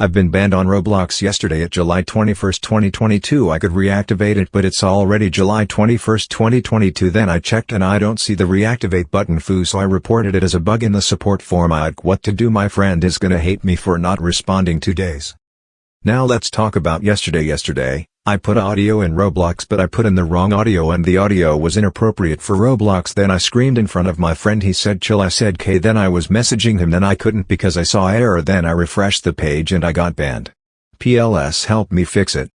I've been banned on Roblox yesterday at July 21, 2022 I could reactivate it but it's already July 21, 2022 then I checked and I don't see the reactivate button foo so I reported it as a bug in the support form. I'd what to do? My friend is gonna hate me for not responding two days. Now let's talk about yesterday. Yesterday, I put audio in Roblox but I put in the wrong audio and the audio was inappropriate for Roblox. Then I screamed in front of my friend. He said chill. I said k then I was messaging him. Then I couldn't because I saw error. Then I refreshed the page and I got banned. PLS help me fix it.